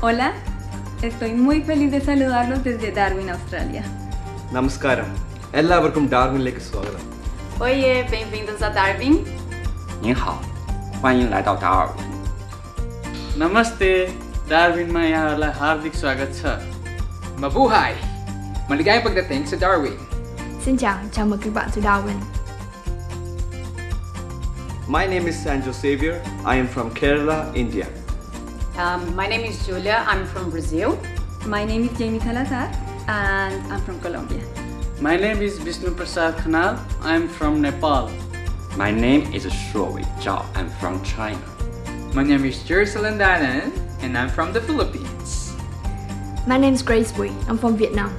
Hola, estoy muy feliz de saludarlos desde Darwin, Australia. നമസ്കാരം എല്ലാവർക്കും ഡാർവിനിലേക്ക് സ്വാഗതം Oiê, bem-vindos a Darwin. 您好，欢迎来到达尔文。 नमस्ते डार्विनमा यहाँहरूलाई हार्दिक स्वागत छ Mabuhay! Maligayang pagdating sa Darwin. Xin chào, chào mừng các bạn tới Darwin. My name is Sanjo Xavier. I am from Kerala, India. Um, my name is Julia. I'm from Brazil. My name is Jamie Salazar and I'm from Colombia. My name is Vishnu Prasad Khanal. I'm from Nepal. My name is Shuowei Zhao. I'm from China. My name is Jerusalem Salandanan and I'm from the Philippines. My name is Grace Bui. I'm from Vietnam.